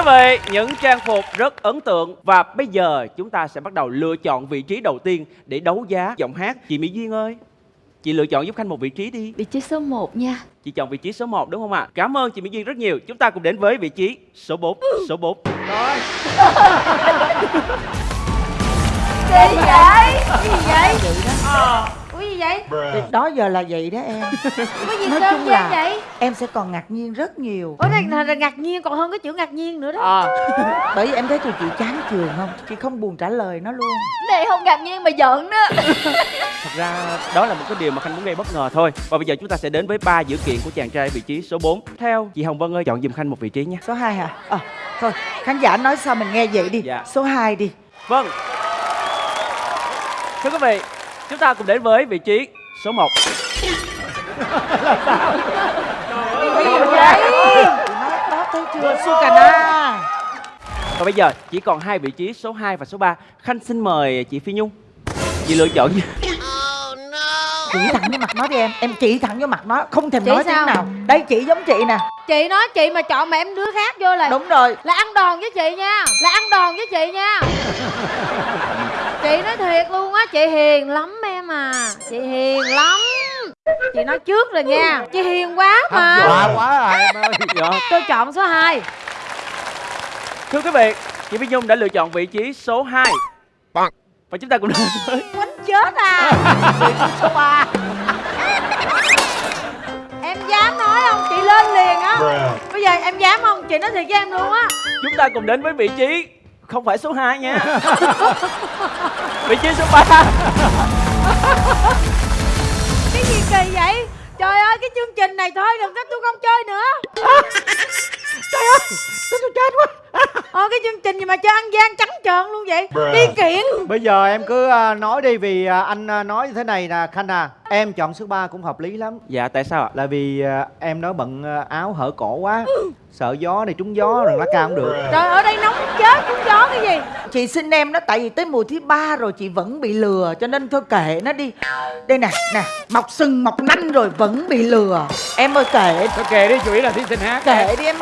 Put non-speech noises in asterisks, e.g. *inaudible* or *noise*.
quý vị, những trang phục rất ấn tượng và bây giờ chúng ta sẽ bắt đầu lựa chọn vị trí đầu tiên để đấu giá giọng hát. Chị Mỹ Duyên ơi, chị lựa chọn giúp Khanh một vị trí đi. Vị trí số 1 nha Chị chọn vị trí số 1 đúng không ạ? Cảm ơn chị Mỹ Duyên rất nhiều. Chúng ta cùng đến với vị trí số 4. Số 4. Gì vậy? Cái gì vậy? Gì vậy? Thì đó giờ là vậy đó em *laughs* Có gì Nói chung là- vậy? Em sẽ còn ngạc nhiên rất nhiều Ủa này là, là ngạc nhiên còn hơn cái chữ ngạc nhiên nữa đó à. *laughs* Bởi vì em thấy tụi chị chán trường không Chị không buồn trả lời nó luôn Này không ngạc nhiên mà giận đó *laughs* Thật ra đó là một cái điều mà Khanh muốn gây bất ngờ thôi. Và bây giờ chúng ta sẽ đến với ba dữ kiện của chàng trai vị trí số 4. Theo chị Hồng Vân ơi, chọn giùm Khanh một vị trí nha. Số 2 hả? Ờ thôi khán giả nói sao mình nghe vậy đi Dạ. Số 2 đi Vâng. Thưa quý vị, chúng ta cùng đến với vị trí số 1. Cái gì vậy? Nó đó thấy chưa Su cà na Và bây giờ chỉ còn hai vị trí số 2 và số 3. Khanh xin mời chị Phi Nhung. Chị lựa chọn nha. Chỉ thẳng vô mặt nó đi em Em chỉ thẳng vô mặt nó Không thèm Chỉ nói sao? tiếng nào Đây chỉ giống chị nè Chị nói chị mà chọn mà em đứa khác vô là Đúng rồi Là ăn đòn với chị nha Là ăn đòn với chị nha *laughs* Chị nói thiệt luôn á Chị hiền lắm em à Chị hiền lắm. Chị nói trước rồi nha. Chị hiền quá mà. Dọa quá à em ơi. *laughs* Dạ. Tôi chọn số 2 Thưa quý vị, chị Phi Nhung đã lựa chọn vị trí số 2. Và chúng ta cùng đến với Quánh chết à. *laughs* Số 3 Em dám nói không? Chị lên liền á. Bây giờ em dám không? Chị nói thiệt với em luôn á. Chúng ta cùng đến với vị trí không phải số 2 nha. *laughs* vị trí số 3. Trình này thôi đừng có tôi không chơi nữa. *laughs* Trời ơi tôi chết quá cái chương trình gì mà chơi ăn gian trắng trợn luôn vậy? Đi kiện. Bây giờ em cứ à, nói đi vì à, anh à, nói như thế này nè Khanh à. Em chọn số 3 cũng hợp lý lắm. Dạ tại sao ạ? Là vì em nói bận áo hở cổ quá. Sợ gió này trúng gió rồi lá cao không được. Trời ở đây nóng chết cũng gió cái gì? Chị xin em đó tại vì tới mùa thứ ba rồi chị vẫn bị lừa cho nên thôi kệ nó đi. Đây nè, nè, mọc sừng mọc nanh rồi vẫn bị lừa. Em ơi kệ, Thôi kệ đi chủ yếu là thí sinh hát. Kệ đi em ơi.